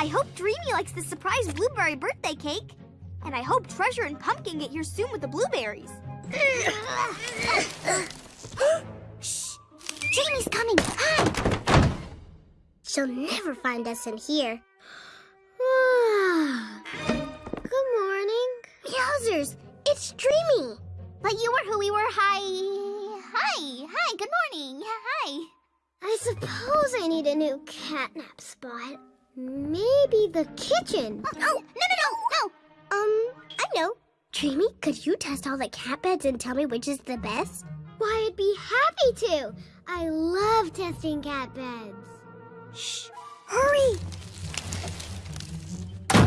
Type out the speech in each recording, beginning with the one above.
I hope Dreamy likes the surprise blueberry birthday cake. And I hope Treasure and Pumpkin get here soon with the blueberries. Shh! Dreamy's coming! Hi! She'll never find us in here. Good morning. Yowzers, it's Dreamy. But you were who we were. Hi. Hi. Hi. Good morning. Hi. I suppose I need a new catnap spot. Maybe the kitchen. Oh, no, no, no, no. Um, I know. Dreamy, could you test all the cat beds and tell me which is the best? Why, I'd be happy to. I love testing cat beds. Shh. Hurry.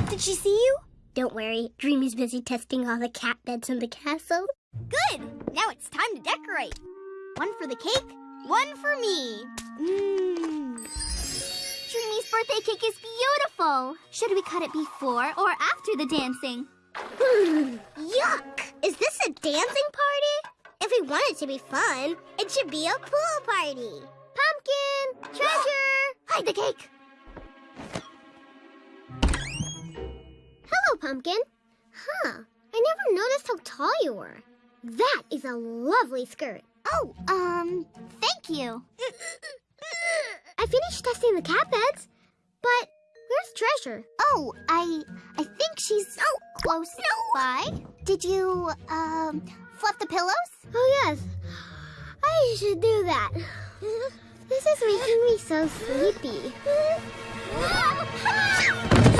Did she see you? Don't worry, Dreamy's busy testing all the cat beds in the castle. Good. Now it's time to decorate. One for the cake, one for me. Mmm. Dreamy's birthday cake is beautiful. Should we cut it before or after the dancing? Yuck! Is this a dancing party? If we want it to be fun, it should be a pool party. Pumpkin! Treasure! Hide the cake. Hello, Pumpkin. Huh. I never noticed how tall you were. That is a lovely skirt. Oh, um, thank you. I finished testing the cat beds, but where's Treasure? Oh, I I think she's oh close by. Did you um fluff the pillows? Oh yes, I should do that. This is making me so sleepy.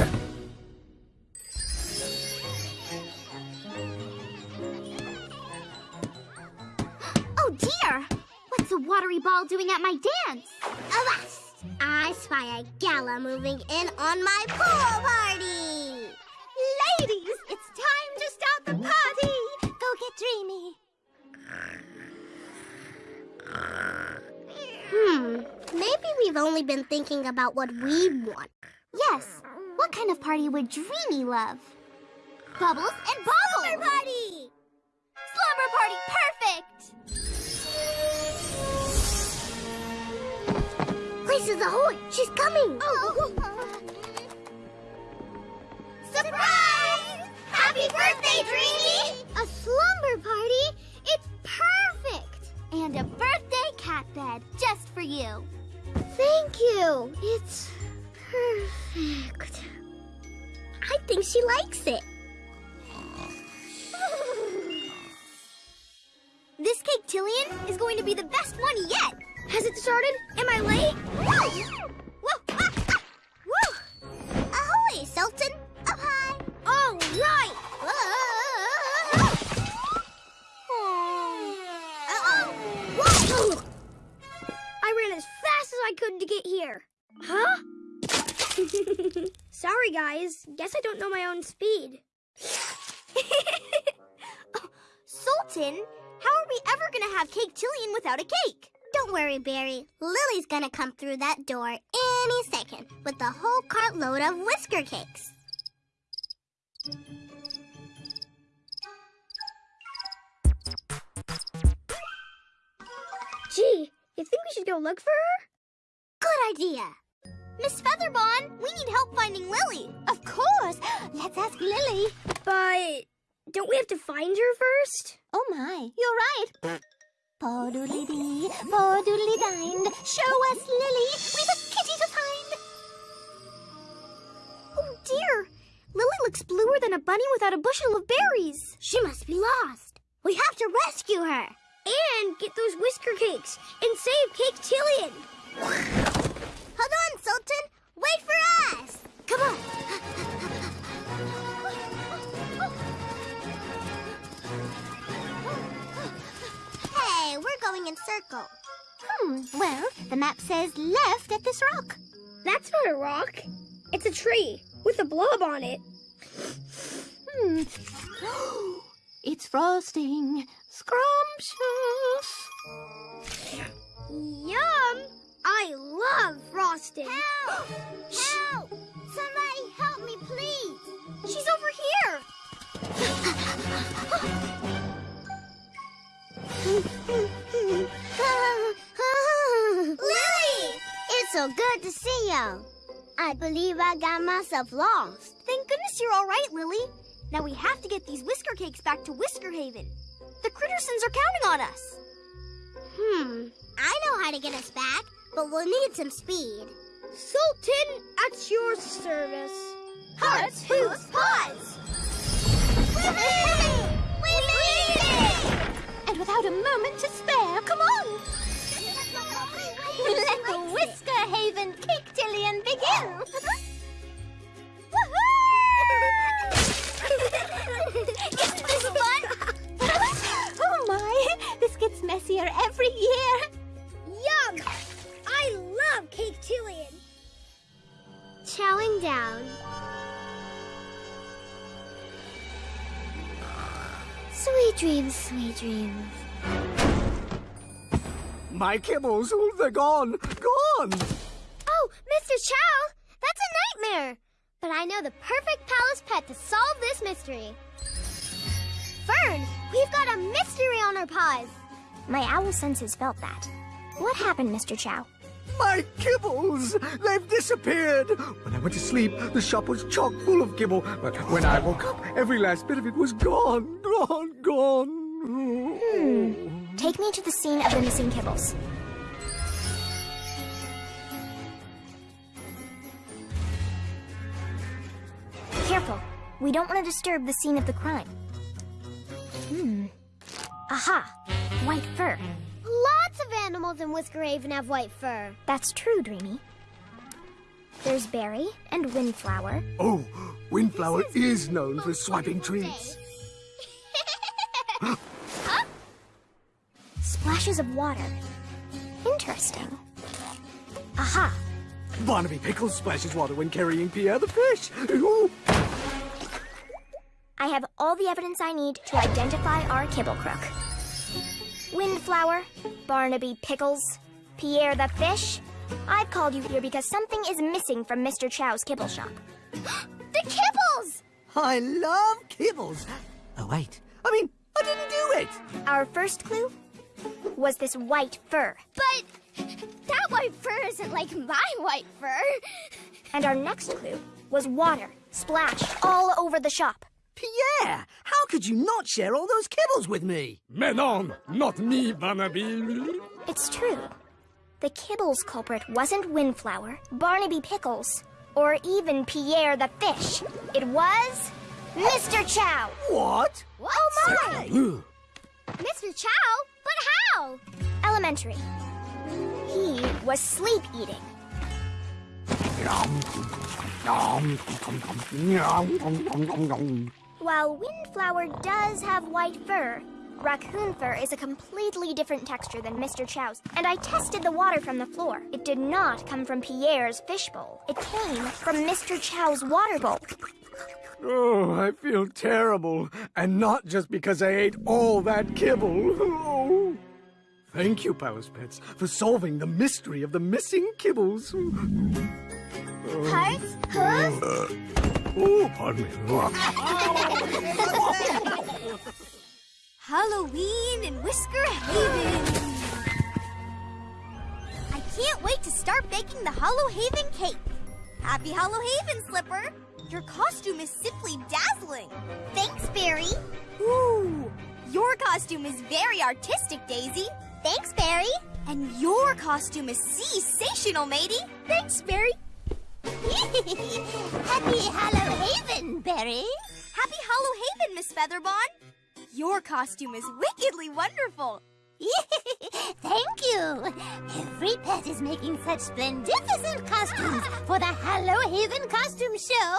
watery ball doing at my dance? Avast! I spy a gala moving in on my pool party. Ladies, it's time to start the party! Go get Dreamy. Hmm, maybe we've only been thinking about what we want. Yes, what kind of party would Dreamy love? Bubbles and bubbles! Slumber party! Slumber party, Places ahoy! She's coming! Oh. Surprise! Happy birthday, Dreamy! A slumber party? It's perfect! And a birthday cat bed just for you. Thank you. It's perfect. I think she likes it. This cake tillion is going to be the best one yet. Has it started? Am I late? Whoa! Whoa! Ah, ah. Woo! Ahoy, Sultan! Up high! All right! Whoa! I ran as fast as I could to get here. Huh? Sorry, guys. Guess I don't know my own speed. Oh, Sultan, how are we ever going to have Cake-Tillion without a cake? Don't worry, Berry. Lily's gonna come through that door any second with a whole cartload of whisker cakes. Gee, you think we should go look for her? Good idea. Miss Featherbon, we need help finding Lily. Of course. Let's ask Lily. But don't we have to find her first? Oh my, you're right. Poodly dee, poodly dined. Show us Lily. We've a kitty to find. Oh dear. Lily looks bluer than a bunny without a bushel of berries. She must be lost. We have to rescue her. And get those whisker cakes and save Cake-Tillion. Hold on, Sultan. Wait for us. Come on. Going in circle. Hmm, well, the map says left at this rock. That's not a rock. It's a tree with a blob on it. Hmm. It's frosting. Scrumptious. Yum! I love frosting. Help! Help! Somebody help me, please. She's over here. Lily! It's so good to see you. I believe I got myself lost. Thank goodness you're all right, Lily. Now we have to get these Whisker Cakes back to Whisker Haven. The Crittersons are counting on us. Hmm, I know how to get us back, but we'll need some speed. Sultan, at your service. Hearts, hoots, paws! We made it! And without a moment to spare, come on! Let the Whisker Haven Caketillion begin! Dreams, sweet dreams. My kibbles, oh, they're gone, gone. Oh, Mr. Chow! That's a nightmare! But I know the perfect palace pet to solve this mystery. Fern, we've got a mystery on our paws. My owl senses felt that. What happened, Mr. Chow? My kibbles, they've disappeared. When I went to sleep, the shop was chock full of kibble. But when I woke up, every last bit of it was gone, gone, gone. Hmm. Take me to the scene of the missing kibbles. Careful. We don't want to disturb the scene of the crime. Hmm. Aha! White fur. Lots of animals in Whisker Haven have white fur. That's true, Dreamy. There's Berry and Windflower. Oh, Windflower is known for swiping treats. Splashes of water. Interesting. Aha! Barnaby Pickles splashes water when carrying Pierre the fish. Ooh. I have all the evidence I need to identify our kibble crook. Windflower, Barnaby Pickles, Pierre the fish. I've called you here because something is missing from Mr. Chow's kibble shop. The kibbles! I love kibbles. Oh, wait. I mean, I didn't do it. Our first clue was this white fur. But that white fur isn't like my white fur. And our next clue was water splashed all over the shop. Pierre, how could you not share all those kibbles with me? Menon, not me, Barnaby. It's true. The kibbles culprit wasn't Windflower, Barnaby Pickles, or even Pierre the fish. It was Mr. Chow. What? What? Oh my! Mr. Chow? But how? Elementary. He was sleep eating. While Windflower does have white fur, raccoon fur is a completely different texture than Mr. Chow's, and I tested the water from the floor. It did not come from Pierre's fishbowl. It came from Mr. Chow's water bowl. Oh, I feel terrible. And not just because I ate all that kibble. Oh. Thank you, Palace Pets, for solving the mystery of the missing kibbles. Hearts? Hooves? Uh. Oh, pardon me. Halloween in Whisker Haven. I can't wait to start baking the Hollow Haven cake. Happy Hollow Haven, Slipper. Your costume is simply dazzling. Thanks, Berry. Ooh, your costume is very artistic, Daisy. Thanks, Berry. And your costume is sensational, matey. Thanks, Berry. Happy Hollow Haven, Berry. Happy Hollow Haven, Miss Featherbon. Your costume is wickedly wonderful. Thank you. Every pet is making such splendificent costumes for the Hollow Haven costume show.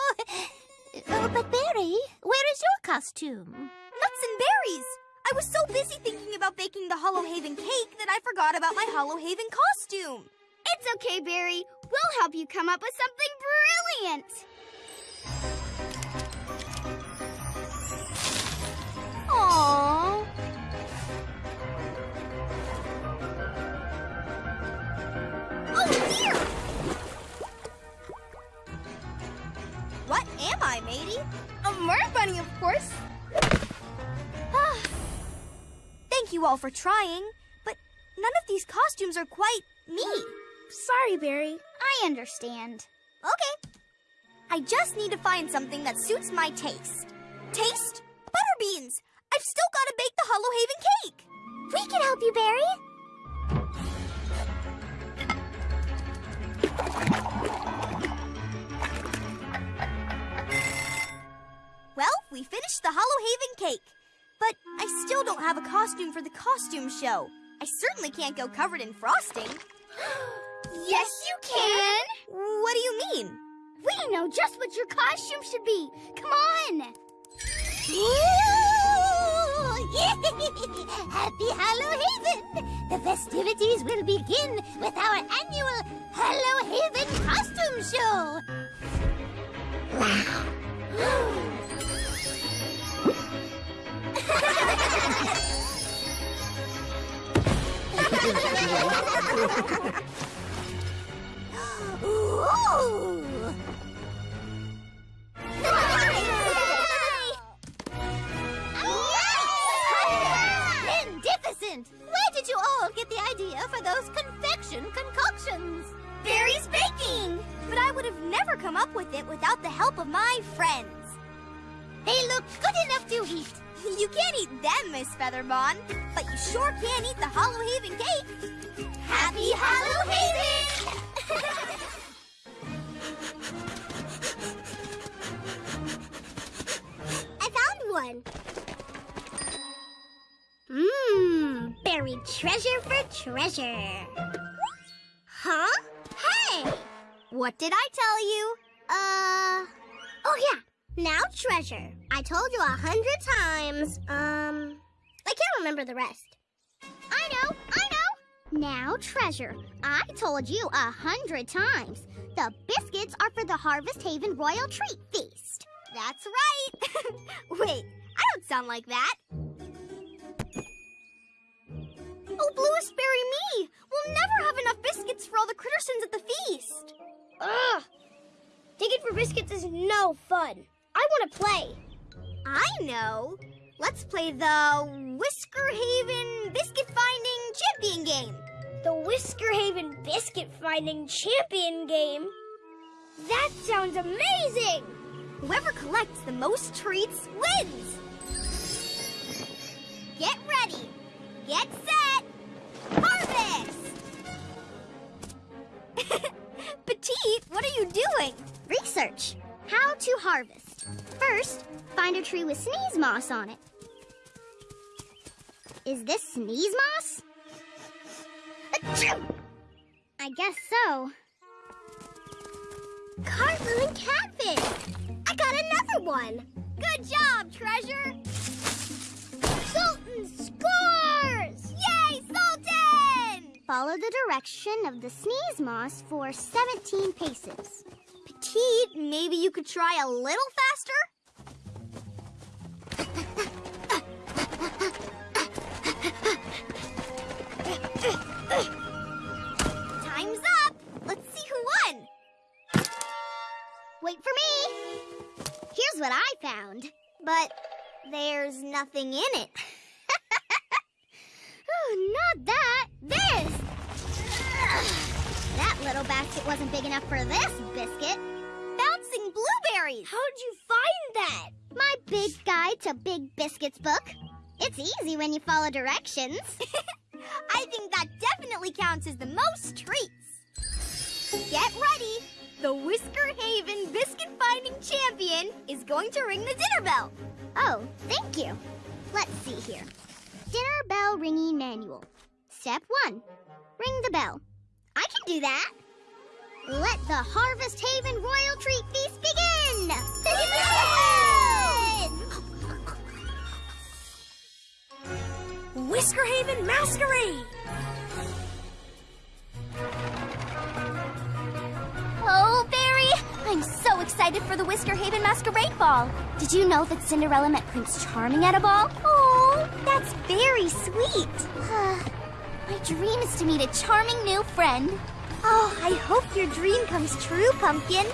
Oh, but Berry, where is your costume? Nuts and berries. I was so busy thinking about baking the Hollow Haven cake that I forgot about my Hollow Haven costume. It's okay, Berry. We'll help you come up with something brilliant. Aww. Oh dear! What am I, matey? A mermaid bunny, of course. Ah. Thank you all for trying, but none of these costumes are quite me. Sorry, Berry. I understand. Okay, I just need to find something that suits my taste. Taste? Butter beans! I've still got to bake the Hollow Haven cake! We can help you, Berry. Well, we finished the Hollow Haven cake. But I still don't have a costume for the costume show. I certainly can't go covered in frosting. Yes, you can. What do you mean? We know just what your costume should be. Come on. Happy Hallow Haven! The festivities will begin with our annual Hallow Haven costume show. Ooh! Magnificent! Where did you all get the idea for those confection concoctions? Berry's baking! But I would have never come up with it without the help of my friends. They look good enough to eat. You can't eat them, Miss Featherbon, but you sure can eat the Hollow Haven cake. Happy Hollow Haven! Mmm, buried treasure for treasure. Huh? Hey! What did I tell you? Uh. Oh, yeah. Now treasure. I told you a hundred times. Um. I can't remember the rest. I know, I know. Now treasure. I told you a hundred times. The biscuits are for the Harvest Haven Royal Treat Feast. That's right. Wait, I don't sound like that. Oh, Bluest Berry me! We'll never have enough biscuits for all the Crittersons at the feast. Ugh. Digging for biscuits is no fun. I want to play. I know. Let's play the Whisker Haven Biscuit Finding Champion game. The Whisker Haven Biscuit Finding Champion game? That sounds amazing! Whoever collects the most treats wins. Get ready. Get set. Harvest! Petite, what are you doing? Research. How to harvest. First, find a tree with sneeze moss on it. Is this sneeze moss? Achoo! I guess so. Cartloon catfish! Got another one! Good job, Treasure. Sultan scores! Yay, Sultan! Follow the direction of the sneeze moss for 17 paces. Petite, maybe you could try a little faster? But there's nothing in it. Oh, not that. This! That little basket wasn't big enough for this biscuit. Bouncing blueberries. How'd you find that? My big guide to Big Biscuits book. It's easy when you follow directions. I think that definitely counts as the most treats. Get ready. The Whisker Haven Biscuit Finding Champion is going to ring the dinner bell. Oh, thank you. Let's see here. Dinner bell ringing manual. Step one ring the bell. I can do that. Let the Harvest Haven Royal Treat Feast begin! Whisker Haven Masquerade! Excited for the Whisker Haven Masquerade Ball. Did you know that Cinderella met Prince Charming at a ball? Oh, that's very sweet. My dream is to meet a charming new friend. Oh, I hope your dream comes true, Pumpkin.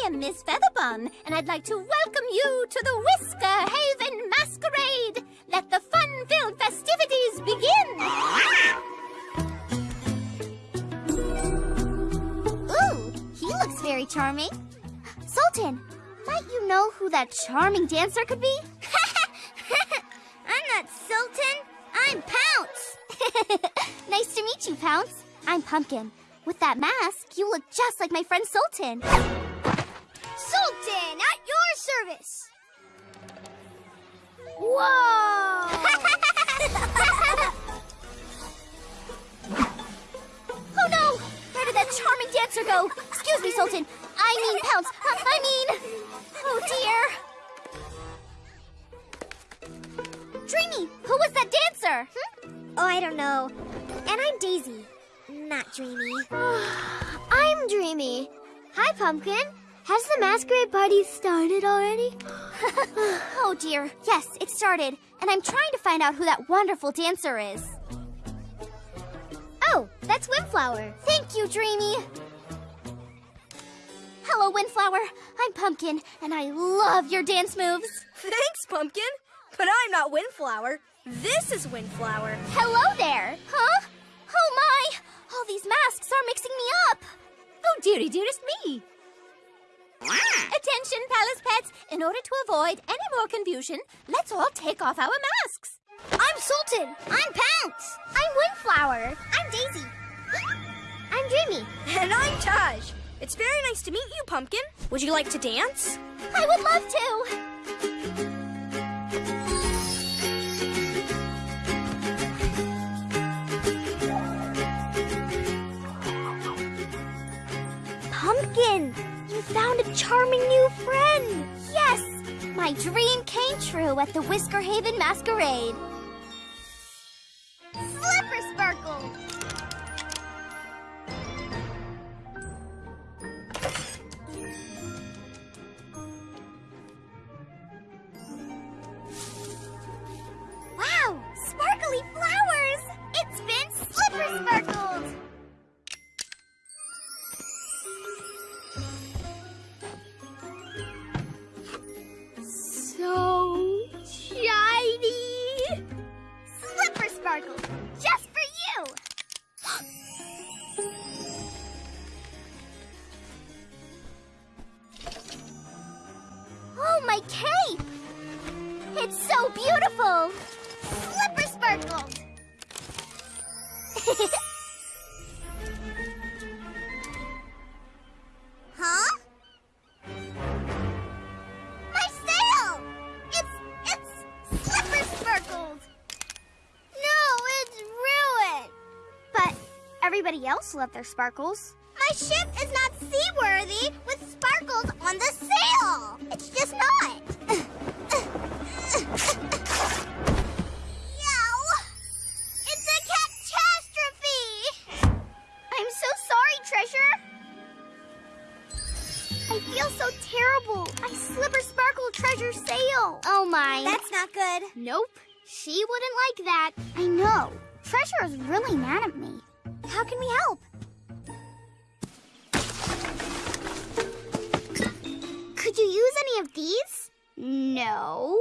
Is Featherbun, and I'd like to welcome you to the Whisker Haven Masquerade. Let the fun-filled festivities begin. Ooh, he looks very charming. Sultan, might you know who that charming dancer could be? I'm not Sultan. I'm Pounce. nice to meet you, Pounce. I'm Pumpkin. With that mask, you look just like my friend Sultan. Sultan, at your service. Whoa! oh no! Where did that charming dancer go? Excuse me, Sultan. I mean Pounce. I mean... Oh dear. Dreamy, who was that dancer? Hmm? Oh, I don't know. And I'm Daisy, not Dreamy. I'm Dreamy. Hi, Pumpkin. Has the masquerade party started already? oh dear. Yes, it started. And I'm trying to find out who that wonderful dancer is. Oh, that's Windflower. Thank you, Dreamy. Hello, Windflower. I'm Pumpkin, and I love your dance moves. Thanks, Pumpkin. But I'm not Windflower. This is Windflower. Hello there. Huh? Oh my! All these masks are mixing me up. Oh, dearie, dearest me. Attention, Palace Pets. In order to avoid any more confusion, let's all take off our masks. I'm Sultan. I'm Pounce. I'm Windflower. I'm Daisy. I'm Dreamy. And I'm Taj. It's very nice to meet you, Pumpkin. Would you like to dance? I would love to. My dream came true at the Whisker Haven Masquerade. Everybody else left their sparkles. My ship is not seaworthy with sparkles on the sail. It's just not. Yow! It's a catastrophe! I'm so sorry, Treasure. I feel so terrible. I slipper sparkle treasure sail. Oh my. That's not good. Nope. She wouldn't like that. I know. Treasure is really mad at me. How can we help? Could you use any of these? No.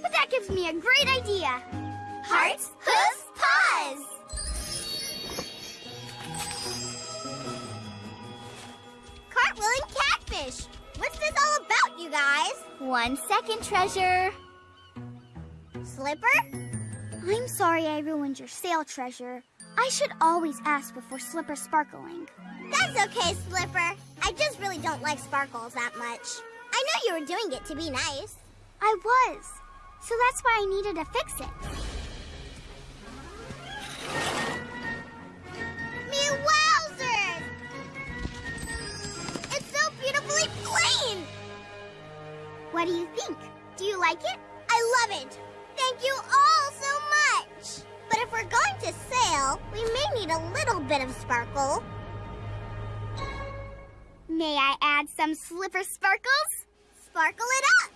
But that gives me a great idea. Hearts, hooves, paws! Cartwheeling catfish! What's this all about, you guys? One second, Treasure. Slipper? I'm sorry I ruined your sail, Treasure. I should always ask before Slipper sparkling. That's okay, Slipper. I just really don't like sparkles that much. I know you were doing it to be nice. I was. So that's why I needed to fix it. Me wowzers! It's so beautifully plain! What do you think? Do you like it? I love it. Thank you all so much. But if we're going to sail, we may need a little bit of sparkle. May I add some slipper sparkles? Sparkle it up!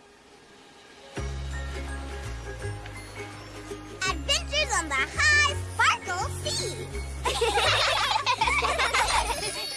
Adventures on the high sparkle sea!